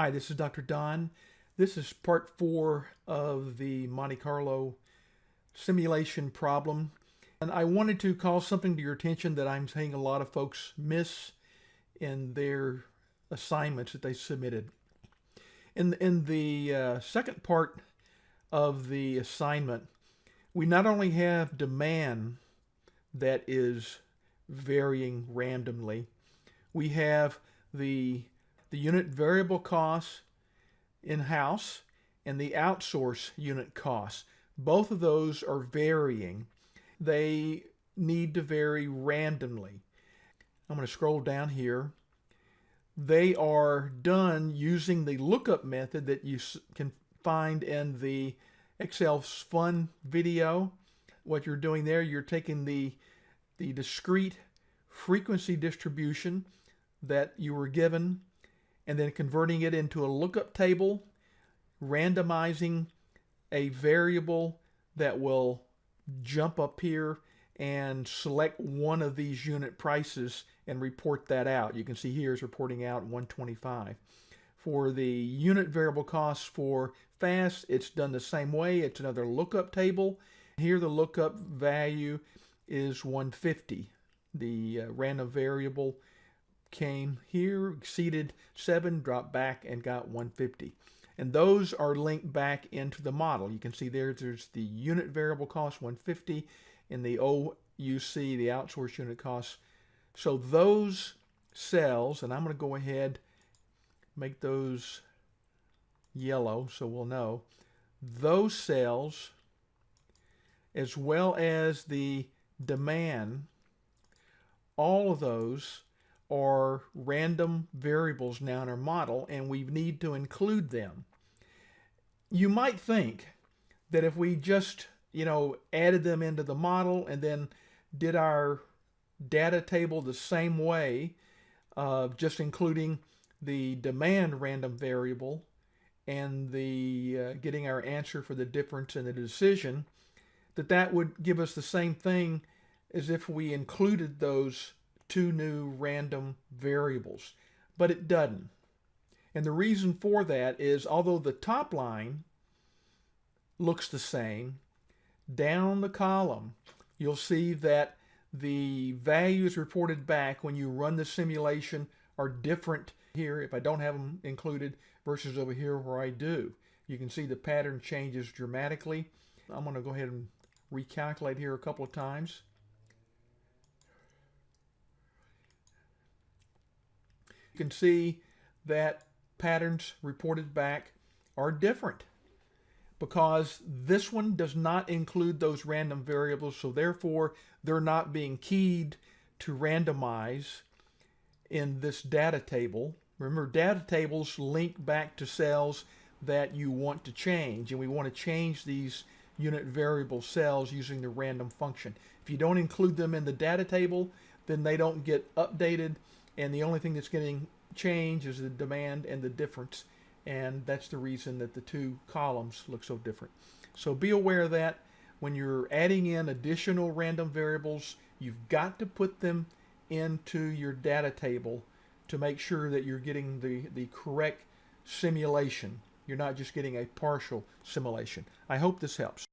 Hi, this is Dr. Don. This is part four of the Monte Carlo simulation problem. And I wanted to call something to your attention that I'm seeing a lot of folks miss in their assignments that they submitted. In, in the uh, second part of the assignment, we not only have demand that is varying randomly, we have the the unit variable costs in-house and the outsource unit costs. Both of those are varying. They need to vary randomly. I'm going to scroll down here. They are done using the lookup method that you can find in the Excel fun video. What you're doing there, you're taking the, the discrete frequency distribution that you were given and then converting it into a lookup table, randomizing a variable that will jump up here and select one of these unit prices and report that out. You can see here is reporting out 125. For the unit variable costs for fast, it's done the same way. It's another lookup table. Here the lookup value is 150. The uh, random variable came here, exceeded 7, dropped back, and got 150. And those are linked back into the model. You can see there, there's the unit variable cost, 150, and the OUC, the outsource unit cost. So those cells, and I'm going to go ahead make those yellow so we'll know, those cells, as well as the demand, all of those are random variables now in our model and we need to include them. You might think that if we just, you know, added them into the model and then did our data table the same way, uh, just including the demand random variable and the uh, getting our answer for the difference in the decision, that that would give us the same thing as if we included those two new random variables, but it doesn't. And the reason for that is although the top line looks the same, down the column, you'll see that the values reported back when you run the simulation are different here if I don't have them included versus over here where I do. You can see the pattern changes dramatically. I'm going to go ahead and recalculate here a couple of times. Can see that patterns reported back are different because this one does not include those random variables so therefore they're not being keyed to randomize in this data table. Remember data tables link back to cells that you want to change and we want to change these unit variable cells using the random function. If you don't include them in the data table then they don't get updated and the only thing that's getting changed is the demand and the difference and that's the reason that the two columns look so different. So be aware of that when you're adding in additional random variables you've got to put them into your data table to make sure that you're getting the, the correct simulation. You're not just getting a partial simulation. I hope this helps.